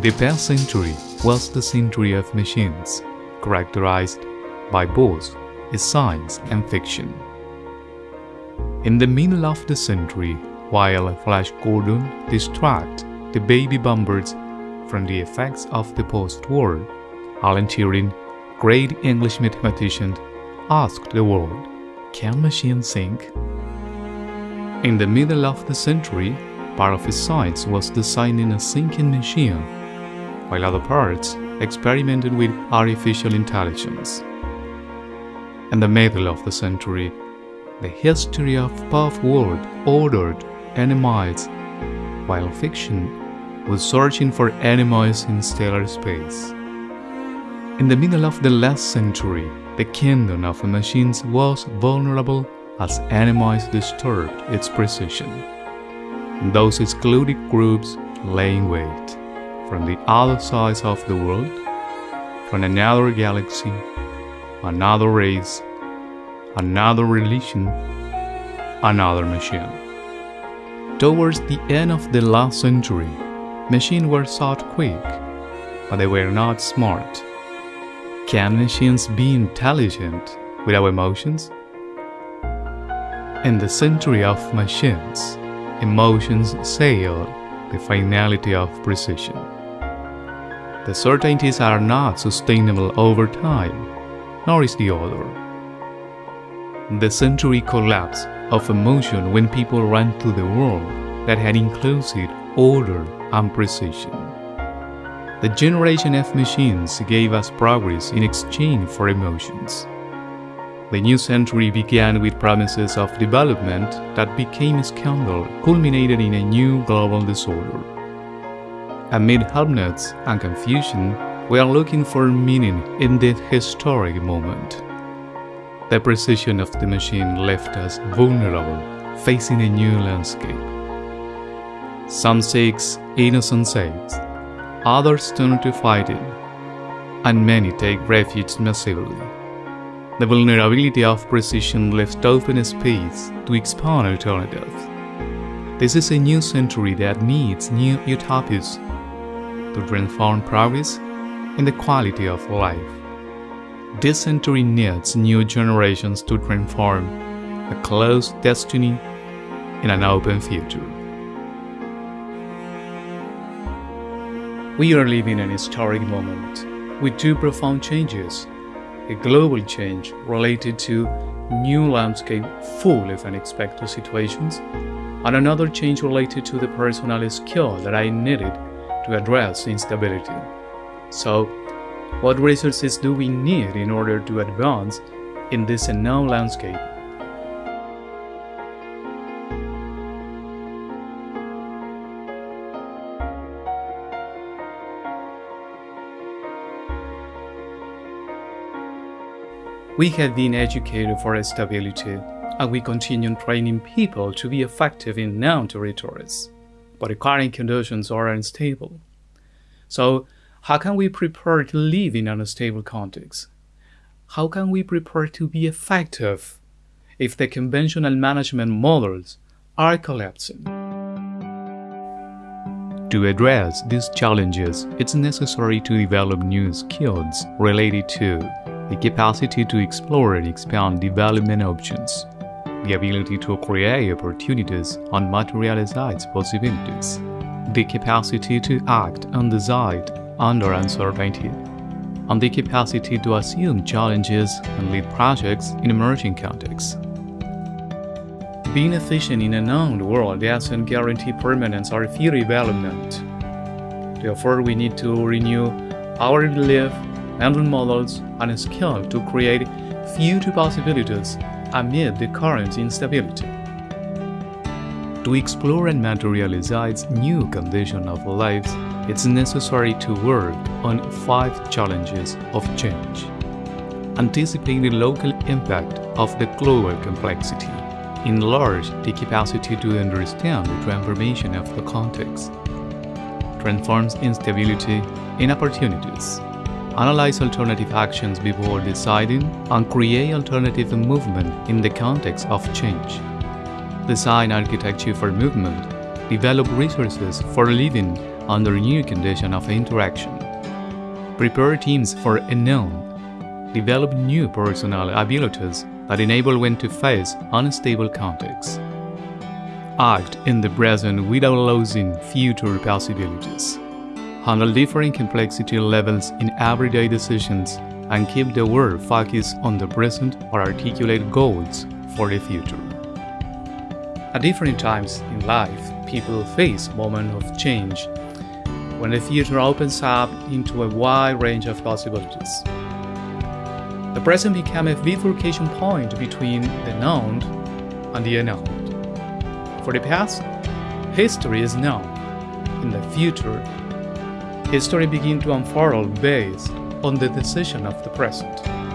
The past century was the century of machines, characterized by both science and fiction. In the middle of the century, while Flash Gordon distracted the baby boomers from the effects of the post-war, Alan Turing, great English mathematician, asked the world, can machines think? In the middle of the century, part of his science was designing a thinking machine, while other parts experimented with artificial intelligence. In the middle of the century, the history of pop world ordered animals, while fiction was searching for animals in stellar space. In the middle of the last century, the kingdom of machines was vulnerable as animals disturbed its precision. Those excluded groups laying wait from the other sides of the world, from another galaxy, another race, another religion, another machine. Towards the end of the last century, machines were thought quick, but they were not smart. Can machines be intelligent without emotions? In the century of machines, emotions sail the finality of precision. The certainties are not sustainable over time, nor is the other. The century collapse of emotion when people ran to the world that had inclusive order and precision. The generation of machines gave us progress in exchange for emotions. The new century began with promises of development that became a scandal, culminated in a new global disorder. Amid helpnets and confusion, we are looking for meaning in this historic moment. The precision of the machine left us vulnerable, facing a new landscape. Some seek innocent saves, others turn to fighting, and many take refuge massively. The vulnerability of precision left open space to expand alternatives. This is a new century that needs new utopias to transform progress and the quality of life. This century needs new generations to transform a closed destiny in an open future. We are living an historic moment with two profound changes a global change related to new landscape full of unexpected situations, and another change related to the personal skill that I needed to address instability. So, what resources do we need in order to advance in this unknown landscape? We have been educated for stability, and we continue training people to be effective in known territories. But the current conditions are unstable. So, how can we prepare to live in an unstable context? How can we prepare to be effective if the conventional management models are collapsing? To address these challenges, it's necessary to develop new skills related to the capacity to explore and expand development options, the ability to create opportunities and materialize possibilities, the capacity to act on decide under uncertainty, and the capacity to assume challenges and lead projects in emerging contexts. Being efficient in a known world doesn't guarantee permanence or future development. Therefore, we need to renew our belief mental models and skill to create future possibilities amid the current instability. To explore and materialize new condition of lives, it's necessary to work on five challenges of change. Anticipate the local impact of the global complexity. Enlarge the capacity to understand the transformation of the context. Transforms instability in opportunities analyze alternative actions before deciding, and create alternative movement in the context of change. Design architecture for movement, develop resources for living under new condition of interaction. Prepare teams for unknown. Develop new personal abilities that enable one to face unstable contexts. Act in the present without losing future possibilities. Handle differing complexity levels in everyday decisions and keep the world focused on the present or articulate goals for the future. At different times in life, people face moments of change when the future opens up into a wide range of possibilities. The present becomes a bifurcation point between the known and the unknown. For the past, history is known. In the future, history begins to unfurl based on the decision of the present.